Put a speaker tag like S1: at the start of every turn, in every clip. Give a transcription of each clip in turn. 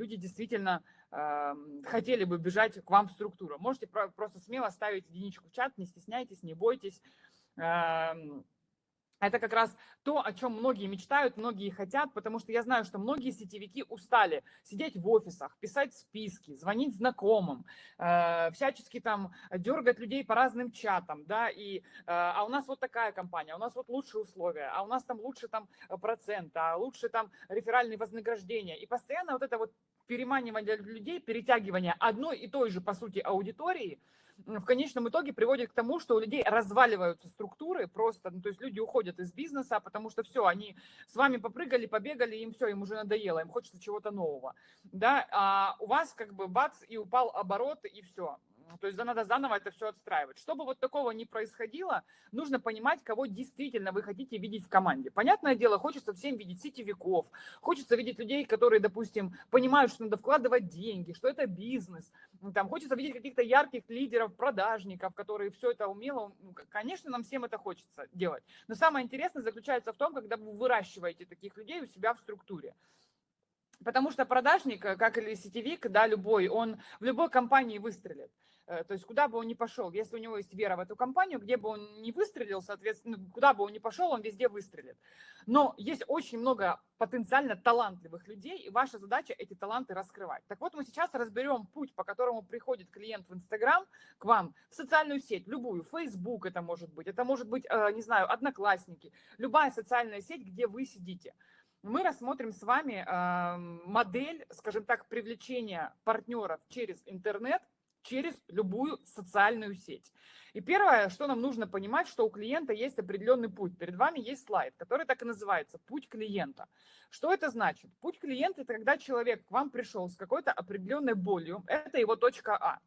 S1: люди действительно э, хотели бы бежать к вам в структуру. Можете про просто смело ставить единичку в чат, не стесняйтесь, не бойтесь. Э, это как раз то, о чем многие мечтают, многие хотят, потому что я знаю, что многие сетевики устали сидеть в офисах, писать списки, звонить знакомым, э, всячески там дергать людей по разным чатам, да, и, э, а у нас вот такая компания, у нас вот лучшие условия, а у нас там лучше там процент, а лучше там реферальные вознаграждения. И постоянно вот это вот переманивание людей, перетягивание одной и той же, по сути, аудитории – в конечном итоге приводит к тому, что у людей разваливаются структуры просто, ну, то есть люди уходят из бизнеса, потому что все, они с вами попрыгали, побегали, им все, им уже надоело, им хочется чего-то нового, да, а у вас как бы бац, и упал оборот, и все, то есть надо заново это все отстраивать. Чтобы вот такого не происходило, нужно понимать, кого действительно вы хотите видеть в команде. Понятное дело, хочется всем видеть сетевиков, хочется видеть людей, которые, допустим, понимают, что надо вкладывать деньги, что это бизнес. Там, хочется видеть каких-то ярких лидеров, продажников, которые все это умело. Ну, конечно, нам всем это хочется делать. Но самое интересное заключается в том, когда вы выращиваете таких людей у себя в структуре. Потому что продажник, как или сетевик, да, любой, он в любой компании выстрелит. Э, то есть куда бы он ни пошел, если у него есть вера в эту компанию, где бы он ни выстрелил, соответственно, куда бы он ни пошел, он везде выстрелит. Но есть очень много потенциально талантливых людей, и ваша задача эти таланты раскрывать. Так вот, мы сейчас разберем путь, по которому приходит клиент в Инстаграм к вам, в социальную сеть, любую, Facebook это может быть, это может быть, э, не знаю, Одноклассники, любая социальная сеть, где вы сидите мы рассмотрим с вами модель, скажем так, привлечения партнеров через интернет через любую социальную сеть. И первое, что нам нужно понимать, что у клиента есть определенный путь. Перед вами есть слайд, который так и называется «Путь клиента». Что это значит? Путь клиента – это когда человек к вам пришел с какой-то определенной болью, это его точка А.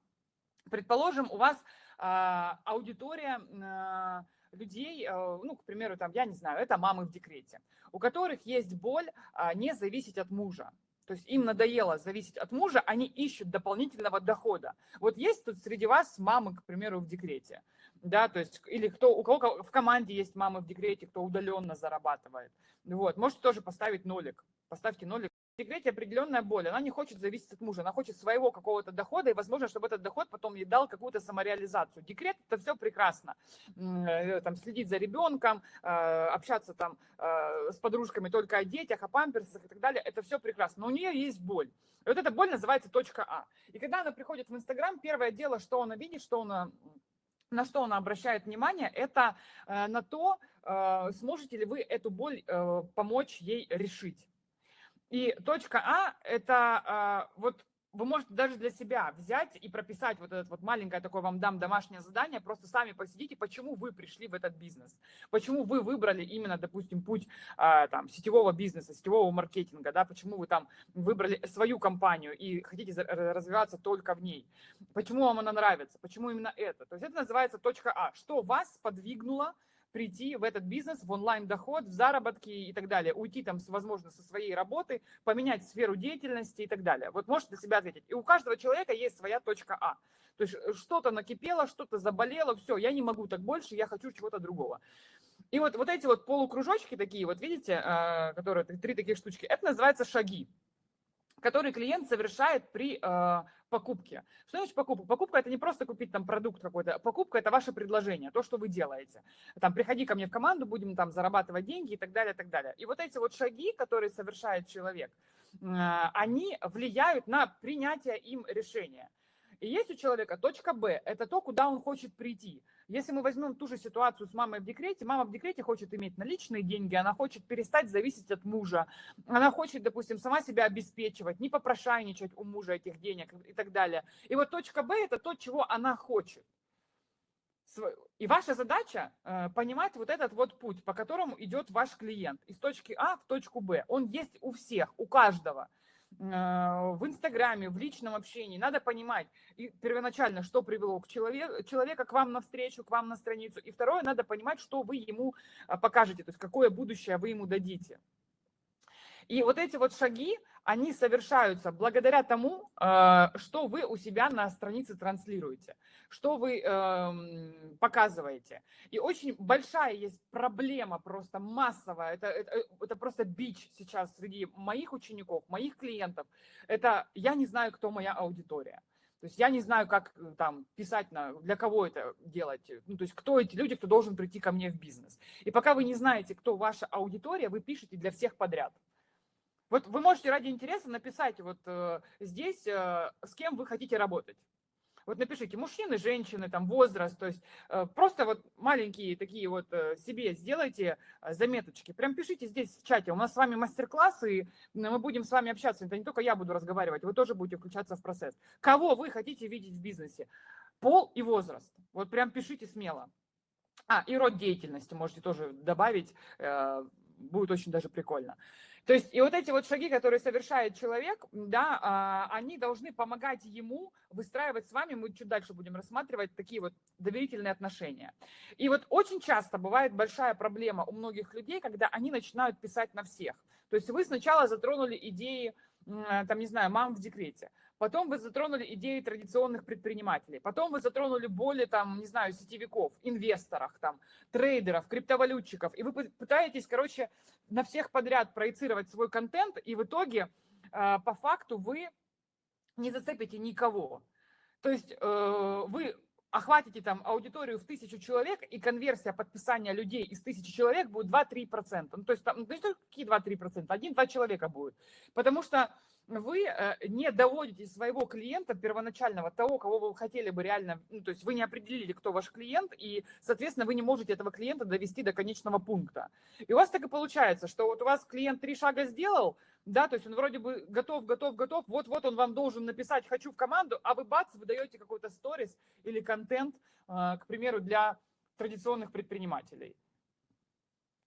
S1: Предположим, у вас а, аудитория а, людей, а, ну, к примеру, там, я не знаю, это мамы в декрете, у которых есть боль а, не зависеть от мужа. То есть им надоело зависеть от мужа, они ищут дополнительного дохода. Вот есть тут среди вас мамы, к примеру, в декрете, да, то есть, или кто, у кого в команде есть мамы в декрете, кто удаленно зарабатывает. Вот, можете тоже поставить нолик, поставьте нолик, декрете определенная боль, она не хочет зависеть от мужа, она хочет своего какого-то дохода, и возможно, чтобы этот доход потом ей дал какую-то самореализацию. Декрет – это все прекрасно. Э, там, следить за ребенком, э, общаться там э, с подружками только о детях, о памперсах и так далее – это все прекрасно. Но у нее есть боль. И вот эта боль называется точка А. И когда она приходит в Инстаграм, первое дело, что она видит, что она на что она обращает внимание, это на то, сможете ли вы эту боль помочь ей решить. И точка А – это а, вот вы можете даже для себя взять и прописать вот это вот маленькое такое вам дам домашнее задание, просто сами посидите, почему вы пришли в этот бизнес, почему вы выбрали именно, допустим, путь а, там, сетевого бизнеса, сетевого маркетинга, да, почему вы там выбрали свою компанию и хотите развиваться только в ней, почему вам она нравится, почему именно это. То есть это называется точка А, что вас подвигнуло прийти в этот бизнес, в онлайн-доход, в заработки и так далее, уйти там, возможно, со своей работы, поменять сферу деятельности и так далее. Вот можете для себя ответить. И у каждого человека есть своя точка А. То есть э, что-то накипело, что-то заболело, все, я не могу так больше, я хочу чего-то другого. И вот, вот эти вот полукружочки такие, вот видите, э, которые три таких штучки, это называется шаги который клиент совершает при э, покупке. Что значит покупка? Покупка – это не просто купить там продукт какой-то, покупка – это ваше предложение, то, что вы делаете. Там, приходи ко мне в команду, будем там зарабатывать деньги и так далее, и так далее. И вот эти вот шаги, которые совершает человек, э, они влияют на принятие им решения. И есть у человека точка Б, это то, куда он хочет прийти. Если мы возьмем ту же ситуацию с мамой в декрете, мама в декрете хочет иметь наличные деньги, она хочет перестать зависеть от мужа, она хочет, допустим, сама себя обеспечивать, не попрошайничать у мужа этих денег и так далее. И вот точка Б – это то, чего она хочет. И ваша задача э, понимать вот этот вот путь, по которому идет ваш клиент из точки А в точку Б. Он есть у всех, у каждого. А, в Инстаграме, в личном общении. Надо понимать и первоначально, что привело к человеку, человека к вам на встречу, к вам на страницу. И второе, надо понимать, что вы ему а, покажете, то есть какое будущее вы ему дадите. И вот эти вот шаги, они совершаются благодаря тому, э, что вы у себя на странице транслируете, что вы эм, показываете. И очень большая есть проблема, просто массовая, это, это, это просто бич сейчас среди моих учеников, моих клиентов. Это я не знаю, кто моя аудитория. То есть я не знаю, как э, там писать, на, для кого это делать. Ну, то есть кто эти люди, кто должен прийти ко мне в бизнес. И пока вы не знаете, кто ваша аудитория, вы пишете для всех подряд. Вот вы можете ради интереса написать вот э, здесь, э, с кем вы хотите работать. Вот напишите мужчины, женщины, там возраст, то есть э, просто вот маленькие такие вот э, себе сделайте э, заметочки. Прям пишите здесь в чате. У нас с вами мастер-класс, и мы будем с вами общаться. Это не только я буду разговаривать, вы тоже будете включаться в процесс. Кого вы хотите видеть в бизнесе? Пол и возраст. Вот прям пишите смело. А, и род деятельности можете тоже добавить, будет очень даже прикольно. То есть и вот эти вот шаги, которые совершает человек, да, а, они должны помогать ему выстраивать с вами, мы чуть дальше будем рассматривать, такие вот доверительные отношения. И вот очень часто бывает большая проблема у многих людей, когда они начинают писать на всех. То есть вы сначала затронули идеи, там, не знаю, мам в декрете, Потом вы затронули идеи традиционных предпринимателей. Потом вы затронули более, там, не знаю, сетевиков, инвесторов, там, трейдеров, криптовалютчиков. И вы пытаетесь, короче, на всех подряд проецировать свой контент, и в итоге э, по факту вы не зацепите никого. То есть э, вы охватите там аудиторию в тысячу человек, и конверсия подписания людей из тысячи человек будет 2-3%. Ну, то есть там, ну, какие 2-3%? Один-два человека будет. Потому что вы э, не доводите своего клиента первоначального, того, кого вы хотели бы реально, ну, то есть вы не определили, кто ваш клиент, и, соответственно, вы не можете этого клиента довести до конечного пункта. И у вас так и получается, что вот у вас клиент три шага сделал, да, то есть он вроде бы готов, готов, готов, вот-вот он вам должен написать «хочу в команду», а вы бац, вы даете какой-то сторис или контент, э, к примеру, для традиционных предпринимателей.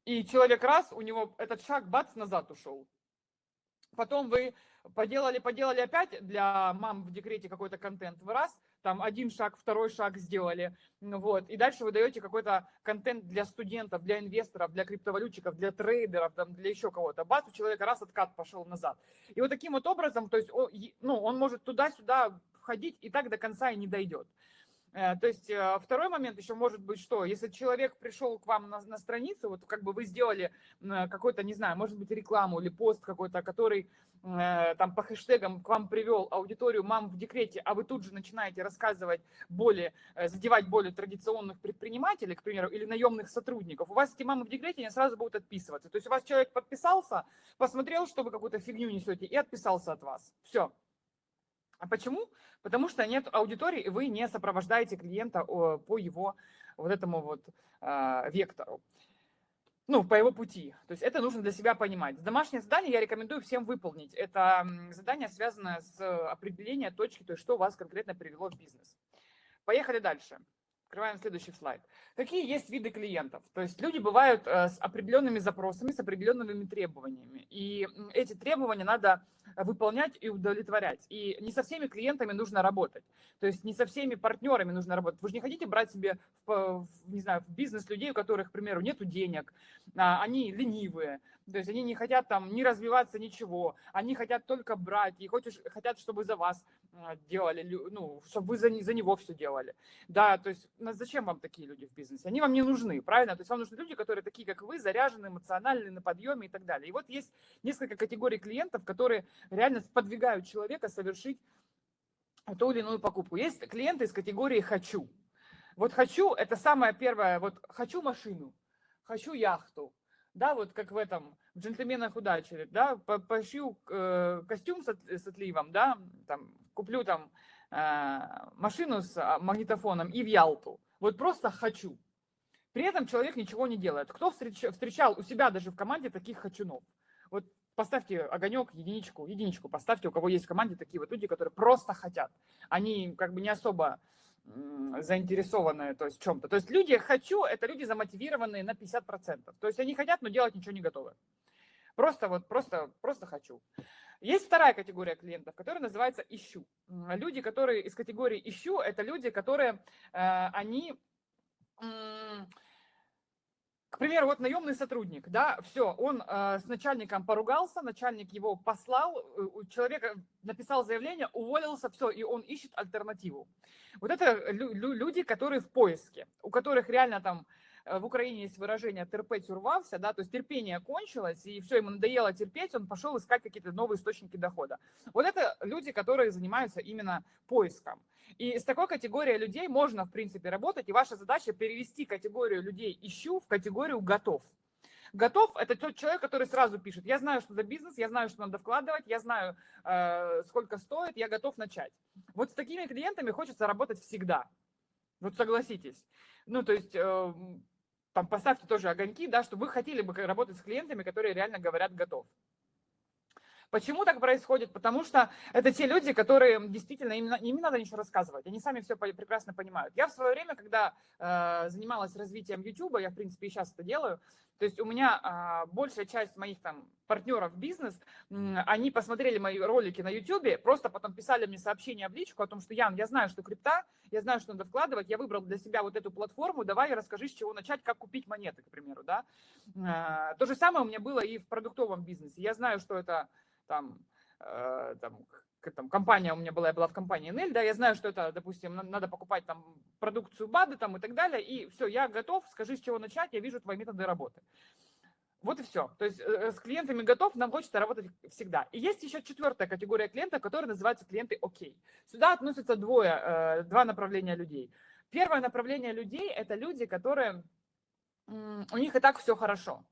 S1: И человек раз, у него этот шаг бац назад ушел. Потом вы поделали, поделали опять для мам в декрете какой-то контент. Вы раз, там один шаг, второй шаг сделали, вот, и дальше вы даете какой-то контент для студентов, для инвесторов, для криптовалютчиков, для трейдеров, там, для еще кого-то. Бац, у человека раз откат пошел назад. И вот таким вот образом, то есть, ну, он может туда-сюда входить и так до конца и не дойдет. Э, то есть э, второй момент еще может быть, что если человек пришел к вам на, на страницу, вот как бы вы сделали какой-то, не знаю, может быть рекламу или пост какой-то, который э, там по хэштегам к вам привел аудиторию мам в декрете, а вы тут же начинаете рассказывать более, задевать более традиционных предпринимателей, к примеру, или наемных сотрудников, у вас эти мамы в декрете, они сразу будут отписываться. То есть у вас человек подписался, посмотрел, что вы какую-то фигню несете, и отписался от вас. Все. А почему? Потому что нет аудитории, и вы не сопровождаете клиента по его вот этому вот а, вектору. Ну, по его пути. То есть это нужно для себя понимать. Домашнее задание я рекомендую всем выполнить. Это задание, связанное с определением точки, то есть что вас конкретно привело в бизнес. Поехали дальше. Открываем следующий слайд. Какие есть виды клиентов? То есть люди бывают э, с определенными запросами, с определенными требованиями. И эти требования надо выполнять и удовлетворять. И не со всеми клиентами нужно работать. То есть не со всеми партнерами нужно работать. Вы же не хотите брать себе, в, не знаю, в бизнес людей, у которых, к примеру, нет денег, а, они ленивые, то есть они не хотят там не развиваться, ничего. Они хотят только брать и хочешь, хотят, чтобы за вас делали, ну, чтобы вы за, за него все делали. Да, то есть зачем вам такие люди в бизнесе? Они вам не нужны, правильно? То есть вам нужны люди, которые такие, как вы, заряжены, эмоциональны, на подъеме и так далее. И вот есть несколько категорий клиентов, которые реально сподвигают человека совершить ту или иную покупку. Есть клиенты из категории «хочу». Вот «хочу» – это самое первое, вот «хочу машину», «хочу яхту», да, вот как в этом, в «Джентльменах удачи», да, пошью э, костюм с, с отливом, да, там, куплю там э, машину с а, магнитофоном и в Ялту. Вот просто «хочу». При этом человек ничего не делает. Кто встреч, встречал у себя даже в команде таких «хочунов»? Вот поставьте огонек, единичку, единичку поставьте, у кого есть в команде такие вот люди, которые просто хотят. Они как бы не особо заинтересованные то есть в чем-то. То есть люди «хочу» — это люди замотивированные на 50%. То есть они хотят, но делать ничего не готовы. Просто вот, просто, просто «хочу». Есть вторая категория клиентов, которая называется «ищу». Люди, которые из категории «ищу» — это люди, которые, э, они к примеру, вот наемный сотрудник, да, все, он э, с начальником поругался, начальник его послал, у человека написал заявление, уволился, все, и он ищет альтернативу. Вот это лю люди, которые в поиске, у которых реально там Э, в Украине есть выражение «терпеть урвался», да, то есть терпение кончилось, и все, ему надоело терпеть, он пошел искать какие-то новые источники дохода. Вот это люди, которые занимаются именно поиском. И с такой категорией людей можно, в принципе, работать, и ваша задача перевести категорию людей «ищу» в категорию «готов». Готов – это тот человек, который сразу пишет, я знаю, что за бизнес, я знаю, что надо вкладывать, я знаю, э, сколько стоит, я готов начать. Вот с такими клиентами хочется работать всегда. Вот согласитесь. Ну, то есть э, там поставьте тоже огоньки, да, что вы хотели бы работать с клиентами, которые реально говорят готов. Почему так происходит? Потому что это те люди, которые действительно, им, им не надо ничего рассказывать, они сами все прекрасно понимают. Я в свое время, когда э, занималась развитием YouTube, я в принципе и сейчас это делаю, то есть у меня а, большая часть моих там партнеров бизнес, они посмотрели мои ролики на YouTube, просто потом писали мне сообщения в личку о том, что Ян, я знаю, что крипта, я знаю, что надо вкладывать, я выбрал для себя вот эту платформу, давай расскажи, с чего начать, как купить монеты, к примеру, да. А, то же самое у меня было и в продуктовом бизнесе. Я знаю, что это там, э, там там, компания у меня была, я была в компании NL, да, я знаю, что это, допустим, надо покупать там продукцию БАДы там и так далее, и все, я готов, скажи, с чего начать, я вижу твои методы работы. Вот и все. То есть э, с клиентами готов, нам хочется работать всегда. И есть еще четвертая категория клиентов, которая называется клиенты ОК. Сюда относятся двое, э, два направления людей. Первое направление людей – это люди, которые, у них и так все хорошо.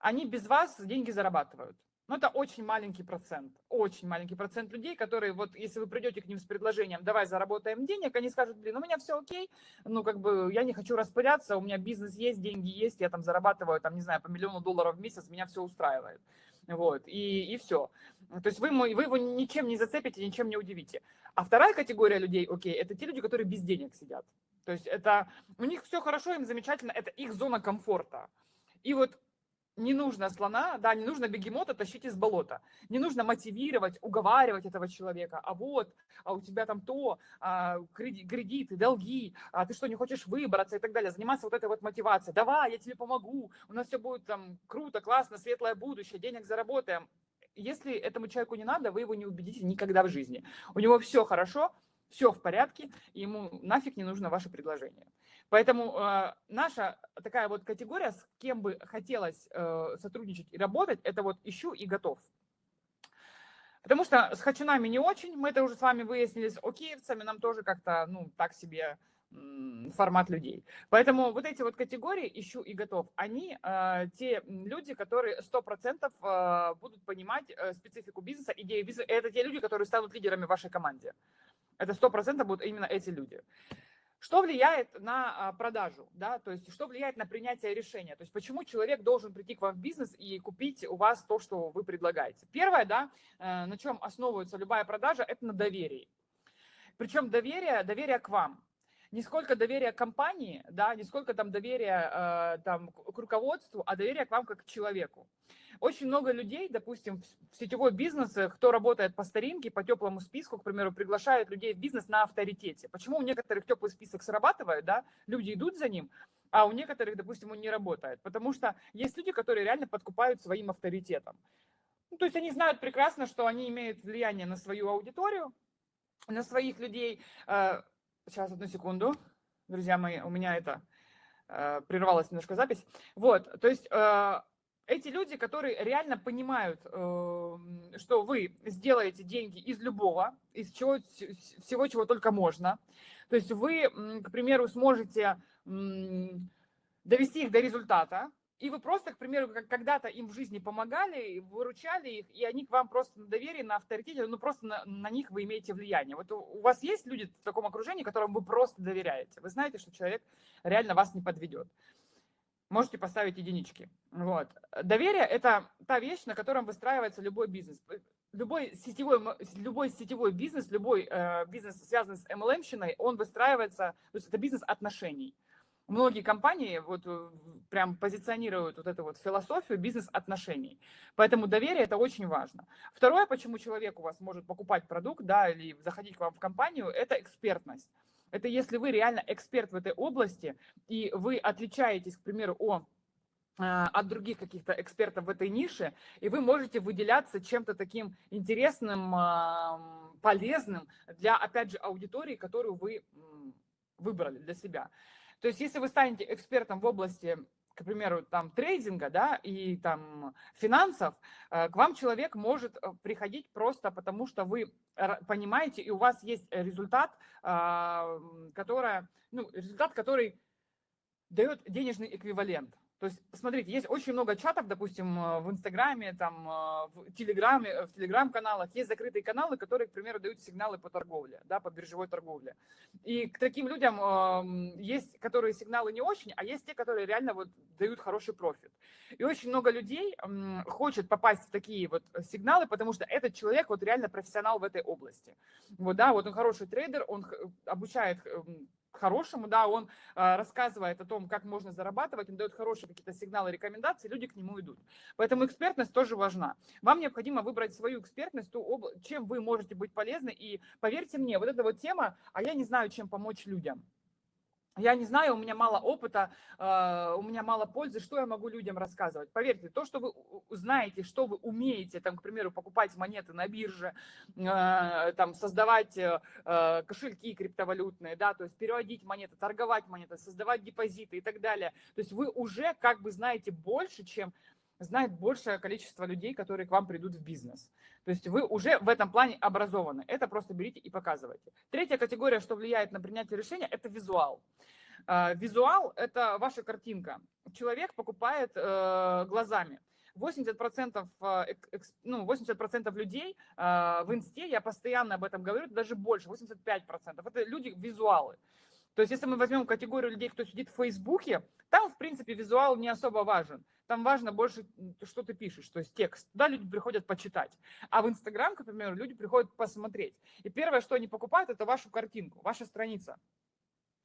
S1: Они без вас деньги зарабатывают. Но это очень маленький процент, очень маленький процент людей, которые вот, если вы придете к ним с предложением, давай заработаем денег, они скажут, блин, у меня все окей, ну как бы я не хочу распыляться, у меня бизнес есть, деньги есть, я там зарабатываю, там, не знаю, по миллиону долларов в месяц, меня все устраивает. Вот, и, и все. То есть вы, вы его ничем не зацепите, ничем не удивите. А вторая категория людей, окей, это те люди, которые без денег сидят. То есть это, у них все хорошо, им замечательно, это их зона комфорта. И вот не нужно слона, да, не нужно бегемота тащить из болота. Не нужно мотивировать, уговаривать этого человека. А вот, а у тебя там то, а, кредиты, долги, а ты что, не хочешь выбраться и так далее. Заниматься вот этой вот мотивацией. Давай, я тебе помогу, у нас все будет там круто, классно, светлое будущее, денег заработаем. Если этому человеку не надо, вы его не убедите никогда в жизни. У него все хорошо, все в порядке, ему нафиг не нужно ваше предложение. Поэтому э, наша такая вот категория, с кем бы хотелось э, сотрудничать и работать, это вот ищу и готов. Потому что с хачунами не очень, мы это уже с вами выяснили, с океевцами нам тоже как-то, ну, так себе формат людей. Поэтому вот эти вот категории «ищу» и «готов», они э, те люди, которые 100% э, будут понимать э, специфику бизнеса, идею бизнеса. Это те люди, которые станут лидерами в вашей команде. Это 100% будут именно эти люди. Что влияет на а, продажу, да, то есть что влияет на принятие решения, то есть почему человек должен прийти к вам в бизнес и купить у вас то, что вы предлагаете. Первое, да, э, на чем основывается любая продажа, это на доверии. Причем доверие, доверие к вам. Не сколько доверия компании, да, не сколько там доверия э, там, к руководству, а доверие к вам как к человеку. Очень много людей, допустим, в сетевой бизнес, кто работает по старинке, по теплому списку, к примеру, приглашают людей в бизнес на авторитете. Почему у некоторых теплый список срабатывает, да, люди идут за ним, а у некоторых, допустим, он не работает. Потому что есть люди, которые реально подкупают своим авторитетом. Ну, то есть они знают прекрасно, что они имеют влияние на свою аудиторию, на своих людей. Э, сейчас, одну секунду, друзья мои, у меня это э, прервалась немножко запись. Вот, то есть э, эти люди, которые реально понимают, эм, что вы сделаете деньги из любого, из чего, всего, чего только можно. То есть вы, к примеру, сможете довести их до результата, и вы просто, к примеру, когда-то им в жизни помогали, выручали их, и они к вам просто на доверии, на авторитете, ну просто на, на них вы имеете влияние. Вот у, у вас есть люди в таком окружении, которым вы просто доверяете. Вы знаете, что человек реально вас не подведет можете поставить единички. Вот. Доверие – это та вещь, на котором выстраивается любой бизнес. Любой сетевой, любой сетевой бизнес, любой э, бизнес, связанный с MLM-щиной, он выстраивается, то есть это бизнес отношений. Многие компании вот э, прям позиционируют вот эту вот философию бизнес-отношений. Поэтому доверие – это очень важно. Второе, почему человек у вас может покупать продукт, да, или заходить к вам в компанию, это экспертность. Это если вы реально эксперт в этой области, и вы отличаетесь, к примеру, о от других каких-то экспертов в этой нише, и вы можете выделяться чем-то таким интересным, полезным для, опять же, аудитории, которую вы выбрали для себя. То есть если вы станете экспертом в области к примеру, там трейдинга, да, и там финансов, э, к вам человек может э, приходить просто потому, что вы понимаете, и у вас есть результат, а, который, ну, результат, который дает денежный эквивалент. То есть, смотрите, есть очень много чатов, допустим, э, в Инстаграме, там, э, в Телеграме, э, в Телеграм-каналах. Есть закрытые каналы, которые, к примеру, дают сигналы по торговле, да, по биржевой торговле. И к таким людям есть, которые сигналы не очень, а есть те, которые реально вот дают хороший профит. И очень много людей хочет попасть в такие вот сигналы, потому что этот человек вот реально профессионал в этой области. Вот, да, вот он хороший трейдер, он обучает хорошему, да, он э, рассказывает о том, как можно зарабатывать, он дает хорошие какие-то сигналы, рекомендации, люди к нему идут. Поэтому экспертность тоже важна. Вам необходимо выбрать свою экспертность, ту обла... чем вы можете быть полезны, и поверьте мне, вот эта вот тема, а я не знаю, чем помочь людям. Я не знаю, у меня мало опыта, а, у меня мало пользы, что я могу людям рассказывать. Поверьте, то, что вы знаете, что вы умеете, там, к примеру, покупать монеты на бирже, а, там, создавать э, а, кошельки криптовалютные, да, то есть переводить монеты, торговать монеты, создавать депозиты и так далее. То есть вы уже как бы знаете больше, чем знает большее количество людей, которые к вам придут в бизнес. То есть вы уже в этом плане образованы. Это просто берите и показывайте. Третья категория, что влияет на принятие решения, это визуал. А, визуал – это ваша картинка. Человек покупает э, глазами. 80%, э, ну, 80 людей э, в инсте, я постоянно об этом говорю, даже больше, 85%. Это люди визуалы. То есть, если мы возьмем категорию людей, кто сидит в Фейсбуке, там, в принципе, визуал не особо важен. Там важно больше, что ты пишешь, то есть текст. Туда люди приходят почитать. А в Инстаграм, к примеру, люди приходят посмотреть. И первое, что они покупают, это вашу картинку, ваша страница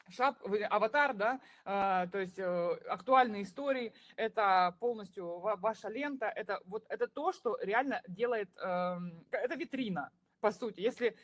S1: шап, аватар, да, а, то есть э, актуальные истории, это полностью ваша лента, это вот это то, что реально делает, э, это витрина, по сути. Если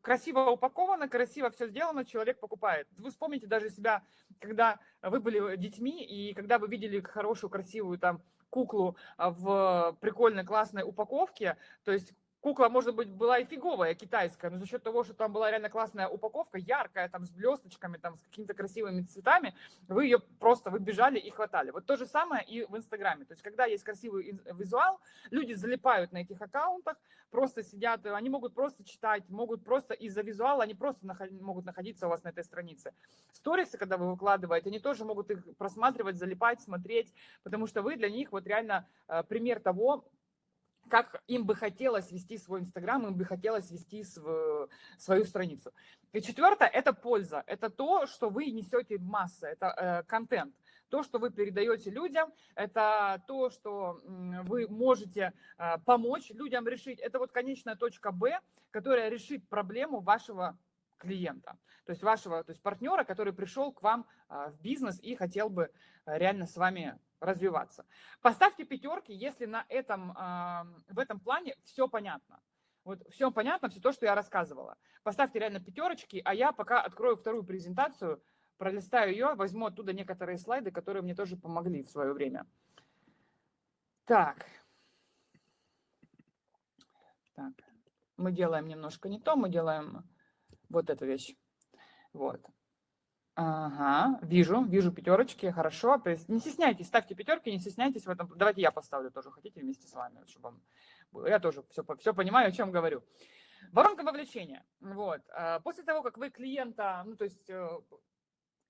S1: красиво упаковано, красиво все сделано, человек покупает. Вы вспомните даже себя, когда вы были детьми, и когда вы видели хорошую, красивую там куклу а, в прикольной, классной упаковке, то есть кукла, может быть, была и фиговая, китайская, но за счет того, что там была реально классная упаковка, яркая, там, с блесточками, там, с какими-то красивыми цветами, вы ее просто выбежали и хватали. Вот то же самое и в Инстаграме. То есть, когда есть красивый визуал, люди залипают на этих аккаунтах, просто сидят, они могут просто читать, могут просто из-за визуала, они просто наход, могут находиться у вас на этой странице. Сторисы, когда вы выкладываете, они тоже могут их просматривать, залипать, смотреть, потому что вы для них вот реально э, пример того, как им бы хотелось вести свой Инстаграм, им бы хотелось вести свою, свою страницу. И четвертое – это польза. Это то, что вы несете в массы, это э, контент. То, что вы передаете людям, это то, что вы можете э, помочь людям решить. Это вот конечная точка Б, которая решит проблему вашего клиента, то есть вашего то есть партнера, который пришел к вам э, в бизнес и хотел бы э, реально с вами развиваться. Поставьте пятерки, если на этом, в этом плане все понятно. Вот все понятно, все то, что я рассказывала. Поставьте реально пятерочки, а я пока открою вторую презентацию, пролистаю ее, возьму оттуда некоторые слайды, которые мне тоже помогли в свое время. Так. Так. Мы делаем немножко не то, мы делаем вот эту вещь. Вот. Ага, вижу, вижу пятерочки, хорошо. То есть не стесняйтесь, ставьте пятерки, не стесняйтесь в этом. Давайте я поставлю тоже, хотите, вместе с вами, чтобы было. Я тоже все, все понимаю, о чем говорю. Воронка вовлечения. Вот. А, после того, как вы клиента, ну, то есть э,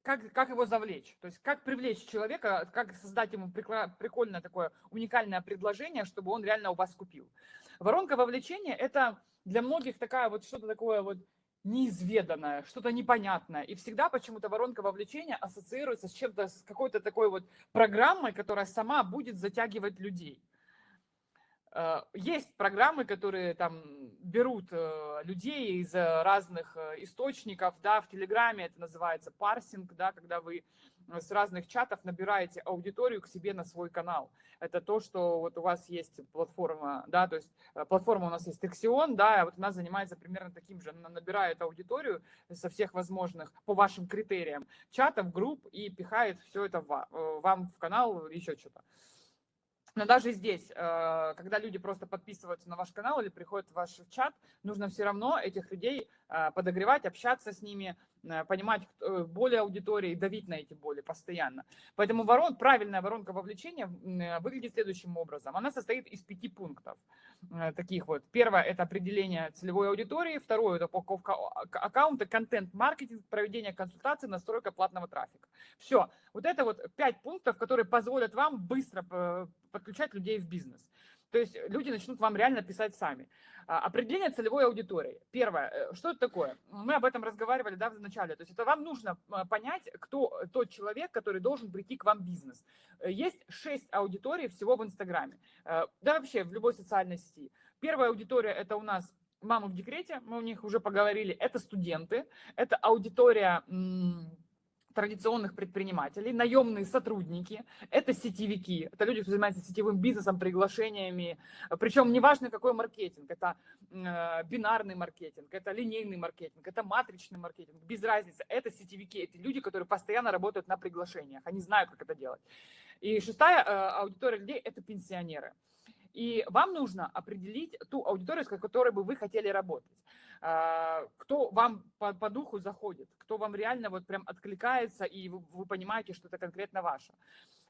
S1: как, как его завлечь, то есть как привлечь человека, как создать ему прикольное такое уникальное предложение, чтобы он реально у вас купил. Воронка вовлечения – это для многих такая вот что-то такое вот неизведанное, что-то непонятное. И всегда почему-то воронка вовлечения ассоциируется с чем-то, с какой-то такой вот программой, которая сама будет затягивать людей. Э, есть программы, которые там берут э, людей из разных э, источников, да, в Телеграме это называется парсинг, да, когда вы с разных чатов набираете аудиторию к себе на свой канал. Это то, что вот у вас есть платформа, да, то есть э, платформа у нас есть Texion, да, вот она занимается примерно таким же, она набирает аудиторию со всех возможных, по вашим критериям, чатов, групп и пихает все это э, вам в канал, еще что-то. Но даже здесь, э, когда люди просто подписываются на ваш канал или приходят в ваш чат, нужно все равно этих людей подогревать, общаться с ними, Э, понимать э, боли аудитории, давить на эти боли постоянно. Поэтому ворон, правильная воронка вовлечения э, выглядит следующим образом. Она состоит из пяти пунктов. Таких вот. Первое – это определение целевой аудитории. Второе – это упаковка аккаунта, контент-маркетинг, проведение консультаций, настройка платного трафика. Все. Вот это вот пять пунктов, которые позволят вам быстро подключать людей в бизнес. То есть люди начнут вам реально писать сами. А, определение целевой аудитории. Первое, э, что это такое? Мы об этом разговаривали да, в начале. То есть это вам нужно а, понять, кто тот человек, который должен прийти к вам в бизнес. Э, есть шесть аудиторий всего в Инстаграме. Э, да вообще в любой социальной сети. Первая аудитория – это у нас мамы в декрете, мы у них уже поговорили. Это студенты, это аудитория традиционных предпринимателей, наемные сотрудники, это сетевики, это люди, кто занимается сетевым бизнесом, приглашениями, причем неважно какой маркетинг, это э, бинарный маркетинг, это линейный маркетинг, это матричный маркетинг, без разницы, это сетевики, это люди, которые постоянно работают на приглашениях, они знают, как это делать. И шестая э, аудитория людей – это пенсионеры. И вам нужно определить ту аудиторию, с которой бы вы хотели работать. А, кто вам по, по духу заходит, кто вам реально вот прям откликается, и вы, вы понимаете, что это конкретно ваше.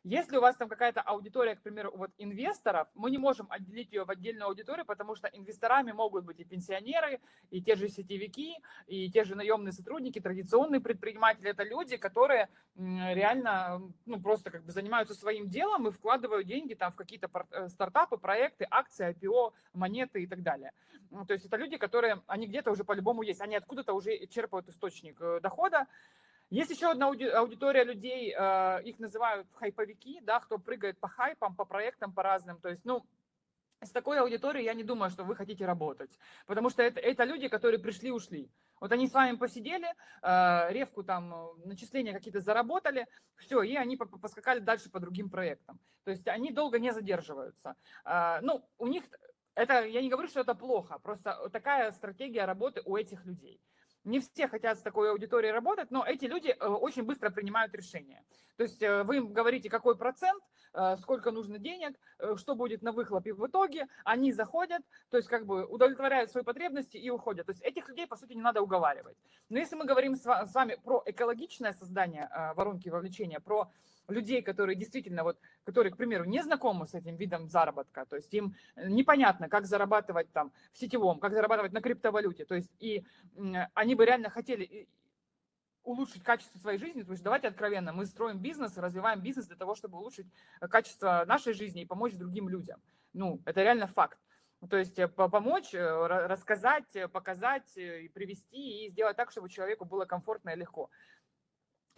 S1: Если у вас там какая-то аудитория, к примеру, вот инвесторов, мы не можем отделить ее в отдельную аудиторию, потому что инвесторами могут быть и пенсионеры, и те же сетевики, и те же наемные сотрудники, традиционные предприниматели. Это люди, которые реально ну, просто как бы занимаются своим делом и вкладывают деньги там в какие-то э, стартапы, проекты, акции, IPO, монеты и так далее. Ну, то есть это люди, которые, они где-то уже по-любому есть, они откуда-то уже черпают источник э, дохода. Есть еще одна аудитория людей, э, их называют хайповики, да, кто прыгает по хайпам, по проектам, по разным. То есть, ну, с такой аудиторией я не думаю, что вы хотите работать, потому что это, это люди, которые пришли-ушли. Вот они с вами посидели, э, ревку там, начисления какие-то заработали, все, и они поскакали дальше по другим проектам. То есть они долго не задерживаются. Ну, у них это, я не говорю, что это плохо, просто такая стратегия работы у этих людей. Не все хотят с такой аудиторией работать, но эти люди э, очень быстро принимают решения. То есть э, вы им говорите, какой процент, э, сколько нужно денег, что будет на выхлопе в итоге, они заходят, то есть как бы удовлетворяют свои потребности и уходят. То есть этих людей, по сути, не надо уговаривать. Но если мы говорим с вами про экологичное создание воронки вовлечения, про людей, которые действительно, вот, которые, к примеру, не знакомы с этим видом заработка, то есть им непонятно, как зарабатывать там в сетевом, как зарабатывать на криптовалюте, то есть и они бы реально хотели улучшить качество своей жизни, то есть давайте откровенно, мы строим бизнес, развиваем бизнес для того, чтобы улучшить качество нашей жизни и помочь другим людям. Ну, это реально факт. То есть э, помочь, э, рассказать, э, показать, привести и сделать так, чтобы человеку было комфортно и легко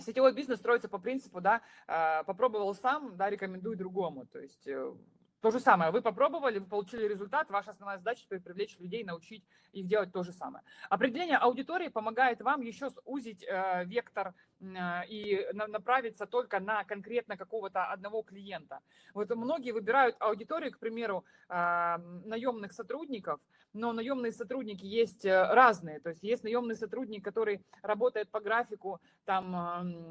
S1: сетевой бизнес строится по принципу, да, а, попробовал сам, да, рекомендуй другому. То есть э, то же самое. Вы попробовали, вы получили результат. Ваша основная задача теперь привлечь людей, научить их делать то же самое. Определение аудитории помогает вам еще сузить э, вектор э, и на, направиться только на конкретно какого-то одного клиента. Вот многие выбирают аудиторию, к примеру, э, наемных сотрудников, но наемные сотрудники есть э, разные. То есть есть наемный сотрудник, который работает по графику там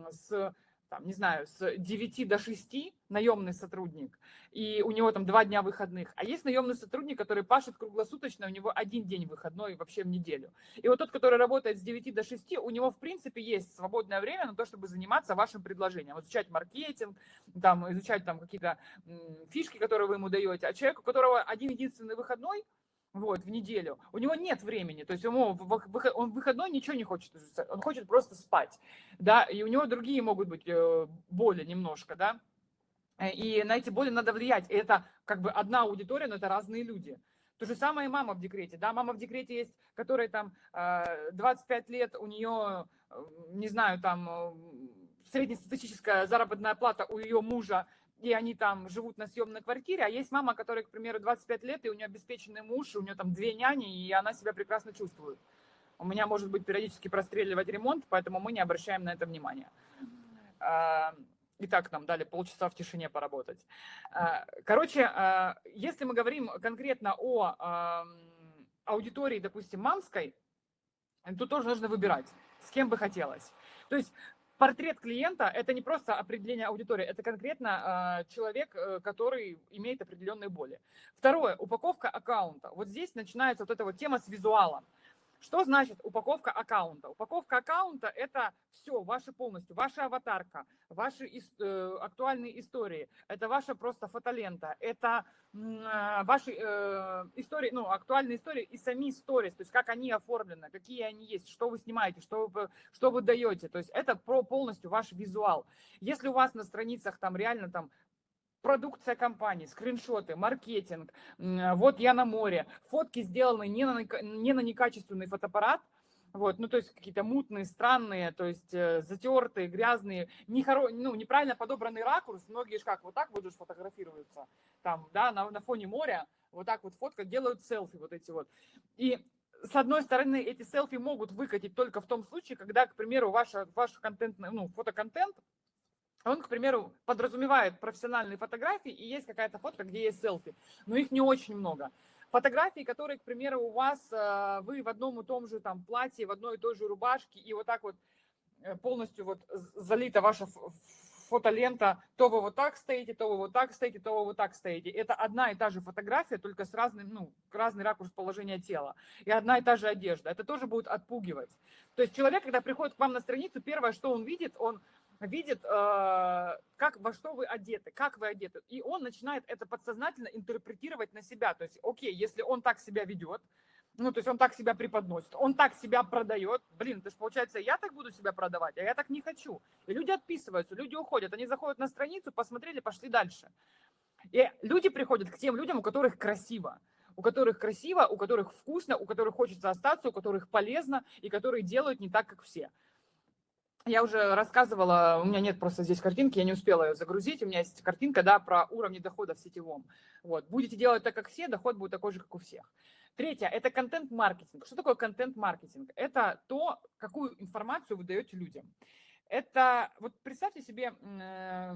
S1: э, с там, не знаю, с 9 до 6 наемный сотрудник, и у него там два дня выходных. А есть наемный сотрудник, который пашет круглосуточно, у него один день выходной вообще в неделю. И вот тот, который работает с 9 до 6, у него, в принципе, есть свободное время на то, чтобы заниматься вашим предложением, изучать маркетинг, там, изучать там какие-то фишки, которые вы ему даете. А человек, у которого один единственный выходной, вот, в неделю. У него нет времени, то есть ему он выходной ничего не хочет, он хочет просто спать, да, и у него другие могут быть э, боли немножко, да, э, и на эти боли надо влиять. И это как бы одна аудитория, но это разные люди. То же самое и мама в декрете, да, мама в декрете есть, которая там 25 э, лет, у нее, не знаю, там среднестатистическая заработная плата у ее мужа и они там живут на съемной квартире, а есть мама, которая, к примеру, 25 лет, и у нее обеспеченный муж, у нее там две няни, и она себя прекрасно чувствует. У меня может быть периодически простреливать ремонт, поэтому мы не обращаем на это внимания. А, и так нам дали полчаса в тишине поработать. А, короче, а, если мы говорим конкретно о аудитории, допустим, мамской, тут тоже нужно выбирать, с кем бы хотелось. То есть портрет клиента – это не просто определение аудитории, это конкретно человек, э, который имеет определенные боли. Второе – упаковка аккаунта. Вот здесь начинается вот эта вот тема с визуалом. Что значит упаковка аккаунта? Упаковка аккаунта – это все, ваши полностью, ваша аватарка, ваши э, актуальные истории, это ваша просто фотолента, это э, ваши э, истории, ну, актуальные истории и сами истории, то есть как они оформлены, какие они есть, что вы снимаете, что вы, что вы даете, то есть это про полностью ваш визуал. Если у вас на страницах там реально там продукция компании, скриншоты, маркетинг, вот я на море, фотки сделаны не на, не на некачественный фотоаппарат, вот, ну, то есть какие-то мутные, странные, то есть э, затертые, грязные, не хоро... ну, неправильно подобранный ракурс. Многие же как, вот так будут фотографируются, там, да, на, на фоне моря, вот так вот фотка, делают селфи вот эти вот. И с одной стороны, эти селфи могут выкатить только в том случае, когда, к примеру, ваша, ваш контент, ну, фотоконтент он, к примеру, подразумевает профессиональные фотографии, и есть какая-то фотка, где есть селфи, но их не очень много. Фотографии, которые, к примеру, у вас, э, вы в одном и том же там платье, в одной и той же рубашке, и вот так вот э, полностью вот залита ваша фотолента, то вы вот так стоите, то вы вот так стоите, то вы вот так стоите. Это одна и та же фотография, только с разным, ну, разный ракурс положения тела. И одна и та же одежда. Это тоже будет отпугивать. То есть человек, когда приходит к вам на страницу, первое, что он видит, он видит, э, как, во что вы одеты, как вы одеты. И он начинает это подсознательно интерпретировать на себя. То есть, окей, если он так себя ведет, ну, то есть он так себя преподносит, он так себя продает, блин, то есть получается, я так буду себя продавать, а я так не хочу. И люди отписываются, люди уходят, они заходят на страницу, посмотрели, пошли дальше. И люди приходят к тем людям, у которых красиво, у которых красиво, у которых вкусно, у которых хочется остаться, у которых полезно, и которые делают не так, как все я уже рассказывала, у меня нет просто здесь картинки, я не успела ее загрузить, у меня есть картинка, да, про уровни дохода в сетевом. Вот, будете делать так, как все, доход будет такой же, как у всех. Третье – это контент-маркетинг. Что такое контент-маркетинг? Это то, какую информацию вы даете людям. Это, вот представьте себе э,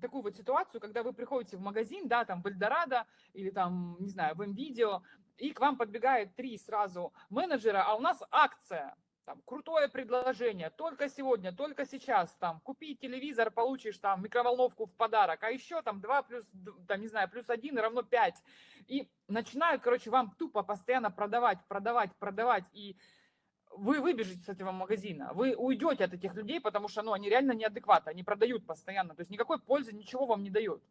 S1: такую вот ситуацию, когда вы приходите в магазин, да, там в Эльдорадо или там, не знаю, в МВидео, и к вам подбегает три сразу менеджера, а у нас акция – там, крутое предложение, только сегодня, только сейчас, там, купи телевизор, получишь там микроволновку в подарок, а еще там 2 плюс, там, не знаю, плюс 1 равно 5. И начинают, короче, вам тупо постоянно продавать, продавать, продавать, и вы выбежите с этого магазина, вы уйдете от этих людей, потому что, ну, они реально неадекватны, они продают постоянно, то есть никакой пользы, ничего вам не дают.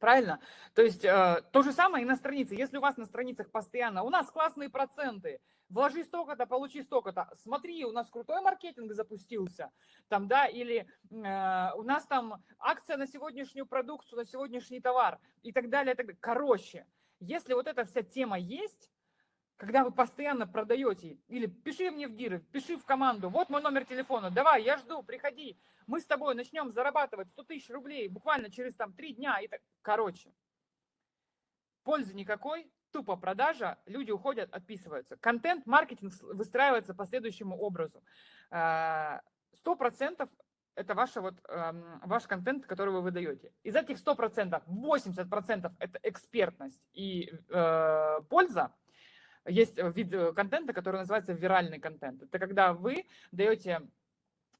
S1: Правильно? То есть э, то же самое и на странице. Если у вас на страницах постоянно, у нас классные проценты, вложи столько-то, получи столько-то. Смотри, у нас крутой маркетинг запустился, там, да, или э, у нас там акция на сегодняшнюю продукцию, на сегодняшний товар и так далее. И так далее. Короче, если вот эта вся тема есть, когда вы постоянно продаете, или пиши мне в диры, пиши в команду, вот мой номер телефона, давай, я жду, приходи, мы с тобой начнем зарабатывать 100 тысяч рублей буквально через там 3 дня. И так, короче, пользы никакой, тупо продажа, люди уходят, отписываются. Контент-маркетинг выстраивается по следующему образу. Э, сто процентов это ваша вот, эм, ваш контент, который вы выдаете. Из этих 100%, 80% это экспертность и э, польза, есть вид э, контента, который называется виральный контент. Это когда вы даете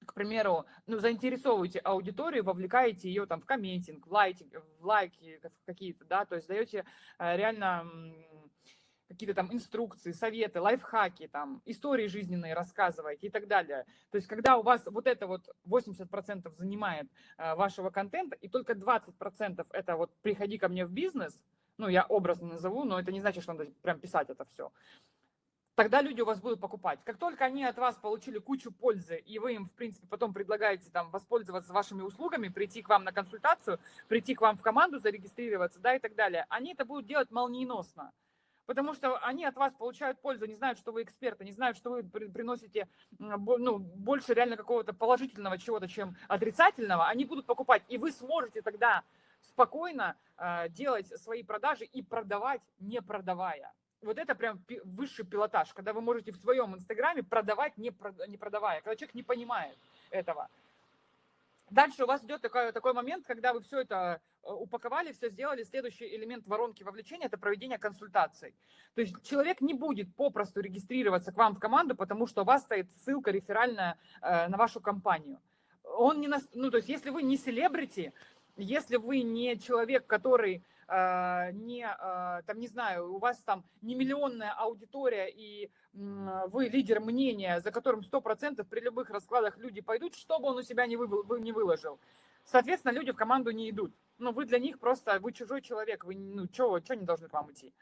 S1: к примеру, ну, заинтересовываете аудиторию, вовлекаете ее там в комментинг, в лайки, в лайки какие-то, да, то есть даете э, реально какие-то там инструкции, советы, лайфхаки, там, истории жизненные рассказываете и так далее. То есть, когда у вас вот это вот 80% занимает э, вашего контента, и только 20% это вот «приходи ко мне в бизнес», ну, я образно назову, но это не значит, что надо прям писать это все. Тогда люди у вас будут покупать. Как только они от вас получили кучу пользы, и вы им, в принципе, потом предлагаете там воспользоваться вашими услугами, прийти к вам на консультацию, прийти к вам в команду, зарегистрироваться, да, и так далее, они это будут делать молниеносно. Потому что они от вас получают пользу, не знают, что вы эксперты, не знают, что вы приносите ну, больше реально какого-то положительного чего-то, чем отрицательного. Они будут покупать, и вы сможете тогда спокойно э, делать свои продажи и продавать, не продавая. Вот это прям высший пилотаж, когда вы можете в своем инстаграме продавать, не, продавая, когда человек не понимает этого. Дальше у вас идет такой, такой момент, когда вы все это э, упаковали, все сделали. Следующий элемент воронки вовлечения – это проведение консультаций. То есть человек не будет попросту регистрироваться к вам в команду, потому что у вас стоит ссылка реферальная э, на вашу компанию. Он не, на, ну то есть если вы не селебрити, если вы не человек, который э, не, э, там, не знаю, у вас там не миллионная аудитория, и вы лидер мнения, за которым 100% при любых раскладах люди пойдут, что бы он у себя не, вы, не выложил. Соответственно, люди в команду не идут. Ну, вы для них просто, вы чужой человек, вы, ну, что не должны к вам идти.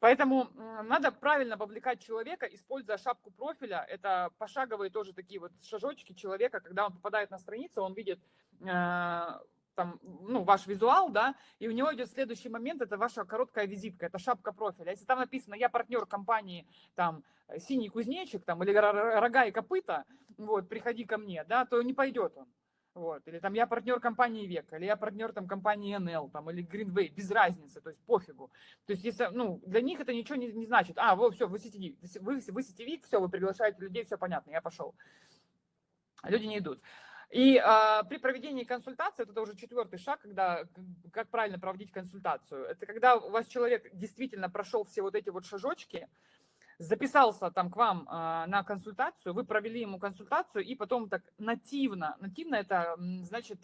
S1: Поэтому надо правильно вовлекать человека, используя шапку профиля. Это пошаговые тоже такие вот шажочки человека, когда он попадает на страницу, он видит э, там, ну, ваш визуал, да, и у него идет следующий момент, это ваша короткая визитка, это шапка профиля. Если там написано, я партнер компании, там, синий кузнечик, там, или рога и копыта, вот, приходи ко мне, да, то не пойдет он. Вот. Или там я партнер компании Век, или я партнер там компании НЛ, там, или Greenway, без разницы, то есть пофигу. То есть если, ну, для них это ничего не, не значит. А, вот, все, вы сетевик, вы, вы сетевик, все, вы приглашаете людей, все понятно, я пошел. Люди не идут. И э, при проведении консультации, это уже четвертый шаг, когда, как правильно проводить консультацию, это когда у вас человек действительно прошел все вот эти вот шажочки, записался там к вам э, на консультацию, вы провели ему консультацию, и потом так нативно, нативно это значит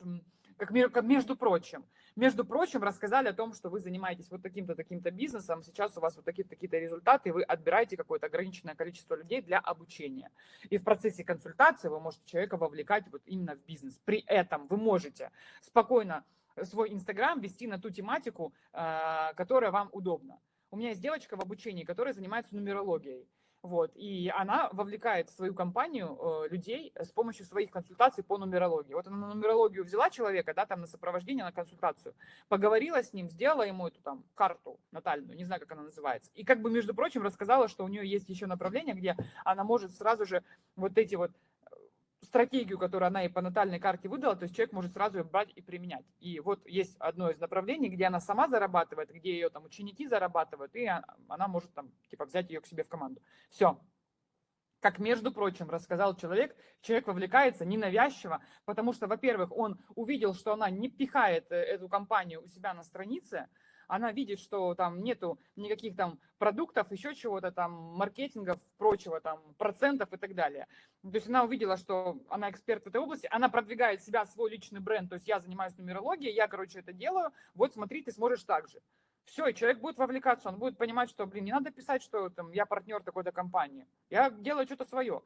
S1: как, между прочим. Между прочим, рассказали о том, что вы занимаетесь вот таким-то, таким-то бизнесом, сейчас у вас вот такие-то такие результаты, и вы отбираете какое-то ограниченное количество людей для обучения. И в процессе консультации вы можете человека вовлекать вот именно в бизнес. При этом вы можете спокойно свой Инстаграм вести на ту тематику, а, которая вам удобна. У меня есть девочка в обучении, которая занимается нумерологией. Вот, и она вовлекает в свою компанию э, людей с помощью своих консультаций по нумерологии. Вот она на нумерологию взяла человека, да, там на сопровождение, на консультацию, поговорила с ним, сделала ему эту там карту натальную, не знаю, как она называется. И как бы, между прочим, рассказала, что у нее есть еще направление, где она может сразу же вот эти вот стратегию, которую она и по натальной карте выдала, то есть человек может сразу ее брать и применять. И вот есть одно из направлений, где она сама зарабатывает, где ее там ученики зарабатывают, и она может там типа взять ее к себе в команду. Все. Как, между прочим, рассказал человек, человек вовлекается ненавязчиво, потому что, во-первых, он увидел, что она не пихает э, эту компанию у себя на странице, она видит, что там нету никаких там продуктов, еще чего-то там, маркетингов, прочего там, процентов и так далее. То есть она увидела, что она эксперт в этой области, она продвигает себя, свой личный бренд, то есть я занимаюсь нумерологией, я, короче, это делаю, вот смотри, ты сможешь так же. Все, и человек будет вовлекаться, он будет понимать, что, блин, не надо писать, что там, я партнер такой-то компании, я делаю что-то свое.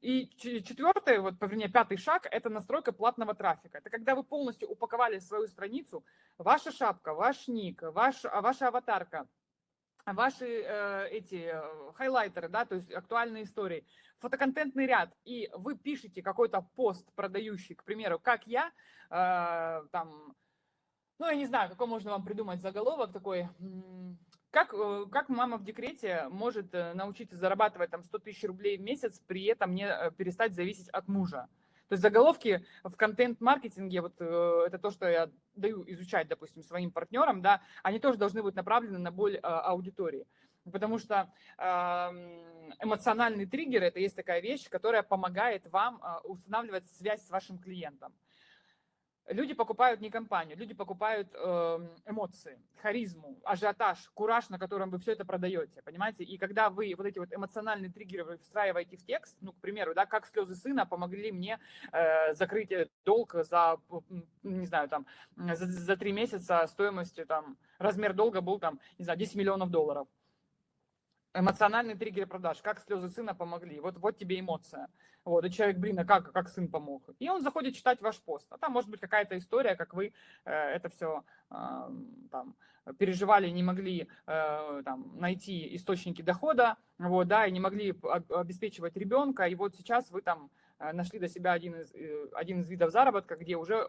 S1: И четвертый, вот, вернее, пятый шаг – это настройка платного трафика. Это когда вы полностью упаковали свою страницу, ваша шапка, ваш ник, ваш, ваша аватарка, ваши э, эти э, хайлайтеры, да, то есть актуальные истории, фотоконтентный ряд, и вы пишете какой-то пост продающий, к примеру, как я, э, там, ну, я не знаю, какой можно вам придумать заголовок такой, как мама в декрете может э, научиться зарабатывать там 100 тысяч рублей в месяц, при этом не э, перестать зависеть от мужа? То есть заголовки в контент-маркетинге, вот это то, что я даю изучать, допустим, своим партнерам, да, они тоже должны быть направлены на боль аудитории. Потому что эмоциональный триггер – это есть такая вещь, которая помогает вам устанавливать связь с вашим клиентом. Люди покупают не компанию, люди покупают эм, эмоции, харизму, ажиотаж, кураж, на котором вы все это продаете, понимаете? И когда вы вот эти вот эмоциональные триггеры встраиваете в текст, ну, к примеру, да, как слезы сына помогли мне э, закрыть долг за, не знаю, там, за, за три месяца стоимостью, там, размер долга был, там, не знаю, 10 миллионов долларов. Эмоциональный триггер продаж, как слезы сына помогли. Вот, вот тебе эмоция. Вот, и человек, блин, а как, как сын помог? И он заходит читать ваш пост. А там может быть какая-то история, как вы э, это все э, там, переживали, не могли э, там, найти источники дохода, вот, да, и не могли обеспечивать ребенка, и вот сейчас вы там нашли для себя один из, э, один из видов заработка, где уже э,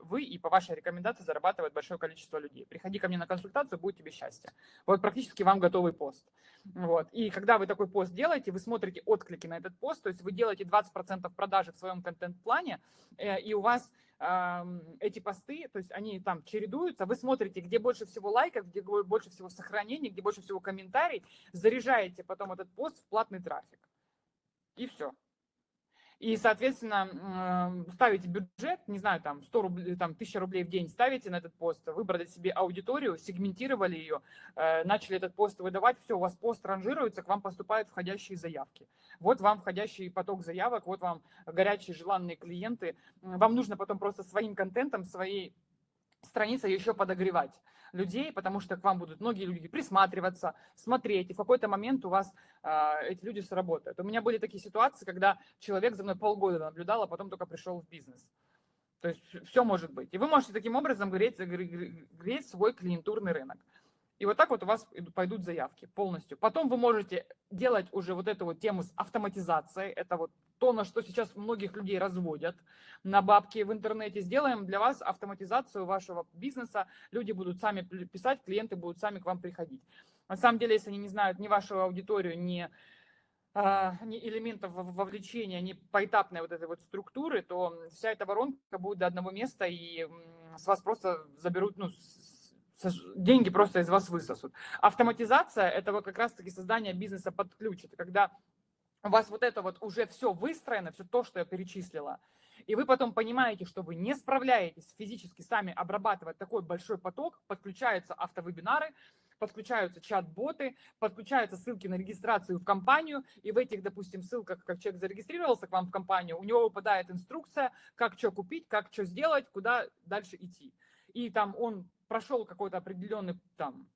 S1: вы и по вашей рекомендации зарабатывает большое количество людей. Приходи ко мне на консультацию, будет тебе счастье. Вот практически вам готовый пост. Вот. И когда вы такой пост делаете, вы смотрите отклики на этот пост, то есть вы делаете 20% продажи в своем контент-плане, и у вас эти посты, то есть они там чередуются, вы смотрите, где больше всего лайков, где больше всего сохранений, где больше всего комментариев, заряжаете потом этот пост в платный трафик. И все. И, соответственно, ставите бюджет, не знаю, там 100 рублей, там 1000 рублей в день ставите на этот пост, выбрали себе аудиторию, сегментировали ее, э, начали этот пост выдавать, все, у вас пост ранжируется, к вам поступают входящие заявки. Вот вам входящий поток заявок, вот вам горячие желанные клиенты. Вам нужно потом просто своим контентом, своей страницей еще подогревать людей, потому что к вам будут многие люди присматриваться, смотреть, и в какой-то момент у вас э, эти люди сработают. У меня были такие ситуации, когда человек за мной полгода наблюдал, а потом только пришел в бизнес. То есть все может быть. И вы можете таким образом греть, греть свой клиентурный рынок. И вот так вот у вас пойдут заявки полностью. Потом вы можете делать уже вот эту вот тему с автоматизацией. Это вот то, на что сейчас многих людей разводят на бабки в интернете. Сделаем для вас автоматизацию вашего бизнеса. Люди будут сами писать, клиенты будут сами к вам приходить. На самом деле, если они не знают ни вашу аудиторию, ни а, элементов вовлечения, ни поэтапной вот этой вот структуры, то вся эта воронка будет до одного места, и с вас просто заберут, ну, деньги просто из вас высосут. Автоматизация – это вот как раз-таки создание бизнеса под ключ. Это когда у вас вот это вот уже все выстроено, все то, что я перечислила, и вы потом понимаете, что вы не справляетесь физически сами обрабатывать такой большой поток, подключаются автовебинары, подключаются чат-боты, подключаются ссылки на регистрацию в компанию, и в этих, допустим, ссылках, как человек зарегистрировался к вам в компанию, у него выпадает инструкция, как что купить, как что сделать, куда дальше идти. И там он прошел какой-то определенный там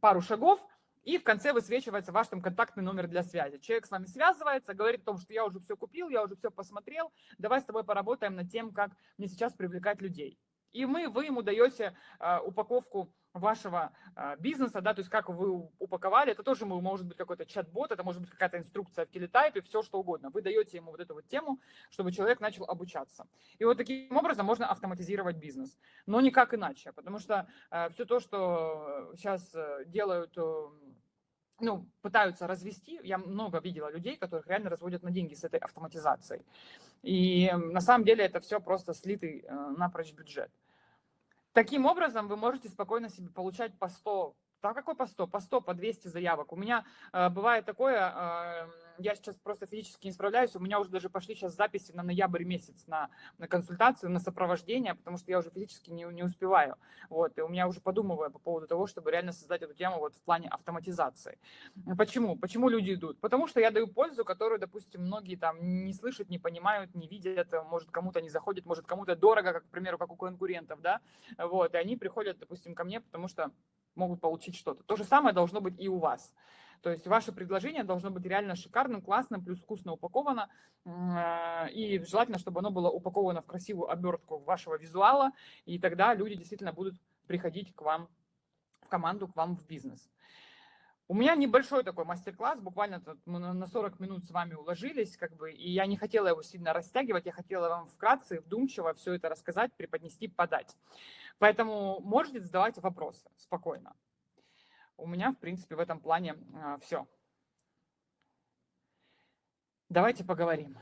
S1: пару шагов, и в конце высвечивается ваш там контактный номер для связи. Человек с вами связывается, говорит о том, что я уже все купил, я уже все посмотрел, давай с тобой поработаем над тем, как мне сейчас привлекать людей. И мы, вы ему даете э, упаковку вашего э, бизнеса, да, то есть как вы упаковали, это тоже может быть какой-то чат-бот, это может быть какая-то инструкция в телетайпе, все что угодно. Вы даете ему вот эту вот тему, чтобы человек начал обучаться. И вот таким образом можно автоматизировать бизнес, но никак иначе, потому что э, все то, что сейчас э, делают э, ну, пытаются развести. Я много видела людей, которых реально разводят на деньги с этой автоматизацией. И на самом деле это все просто слитый э, напрочь бюджет. Таким образом, вы можете спокойно себе получать по 100, да какой по 100, по 100, по 200 заявок. У меня э, бывает такое, э, я сейчас просто физически не справляюсь, у меня уже даже пошли сейчас записи на ноябрь месяц на, на консультацию, на сопровождение, потому что я уже физически не, не успеваю. Вот, и у меня уже подумываю по поводу того, чтобы реально создать эту тему вот в плане автоматизации. Почему? Почему люди идут? Потому что я даю пользу, которую, допустим, многие там не слышат, не понимают, не видят, может кому-то не заходит, может кому-то дорого, как, к примеру, как у конкурентов, да, вот, и они приходят, допустим, ко мне, потому что могут получить что-то. То же самое должно быть и у вас. То есть ваше предложение должно быть реально шикарным, классным, плюс вкусно упаковано. Э, и желательно, чтобы оно было упаковано в красивую обертку вашего визуала, и тогда люди действительно будут приходить к вам в команду, к вам в бизнес. У меня небольшой такой мастер-класс, буквально на 40 минут с вами уложились, как бы, и я не хотела его сильно растягивать, я хотела вам вкратце, вдумчиво все это рассказать, преподнести, подать. Поэтому можете задавать вопросы спокойно. У меня, в принципе, в этом плане а, все. Давайте поговорим.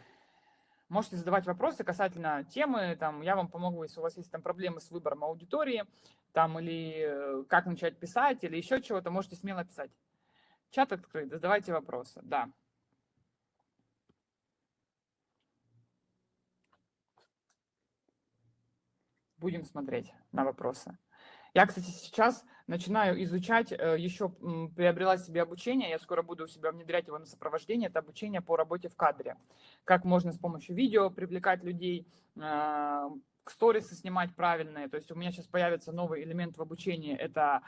S1: Можете задавать вопросы касательно темы, там, я вам помогу, если у вас есть там проблемы с выбором аудитории, там, или э, как начать писать, или еще чего-то, можете смело писать. Чат открыт, задавайте вопросы, да. Будем смотреть на вопросы. Я, кстати, сейчас начинаю изучать, э, еще приобрела себе обучение, я скоро буду у себя внедрять его на сопровождение, это обучение по работе в кадре. Как можно с помощью видео привлекать людей, а, сторисы снимать правильные. То есть у меня сейчас появится новый элемент в обучении, это,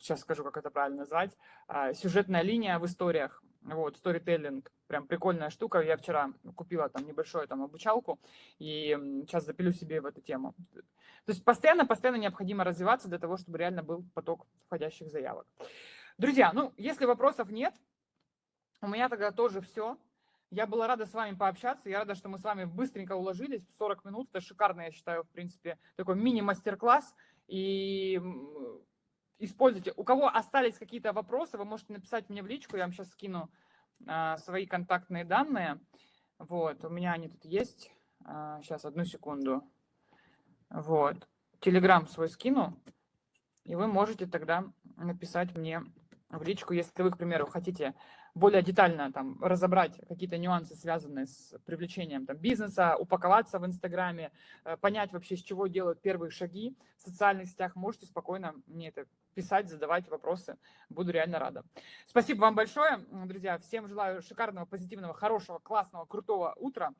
S1: сейчас скажу, как это правильно назвать, а, сюжетная линия в историях. Вот, сторителлинг, прям прикольная штука. Я вчера купила там небольшую там обучалку и сейчас запилю себе в эту тему. То есть постоянно-постоянно необходимо развиваться для того, чтобы реально был поток входящих заявок. Друзья, ну, если вопросов нет, у меня тогда тоже все. Я была рада с вами пообщаться. Я рада, что мы с вами быстренько уложились в 40 минут. Это шикарно, я считаю, в принципе, такой мини-мастер-класс. И используйте. У кого остались какие-то вопросы, вы можете написать мне в личку. Я вам сейчас скину а, свои контактные данные. Вот, у меня они тут есть. А, сейчас, одну секунду. Вот. Телеграм свой скину, и вы можете тогда написать мне в личку, если вы, к примеру, хотите более детально там разобрать какие-то нюансы, связанные с привлечением там, бизнеса, упаковаться в Инстаграме, э, понять вообще, с чего делают первые шаги в социальных сетях, можете спокойно мне это писать, задавать вопросы. Буду реально рада. Спасибо вам большое, друзья. Всем желаю шикарного, позитивного, хорошего, классного, крутого утра.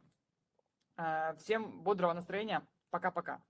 S1: Э, всем бодрого настроения. Пока-пока.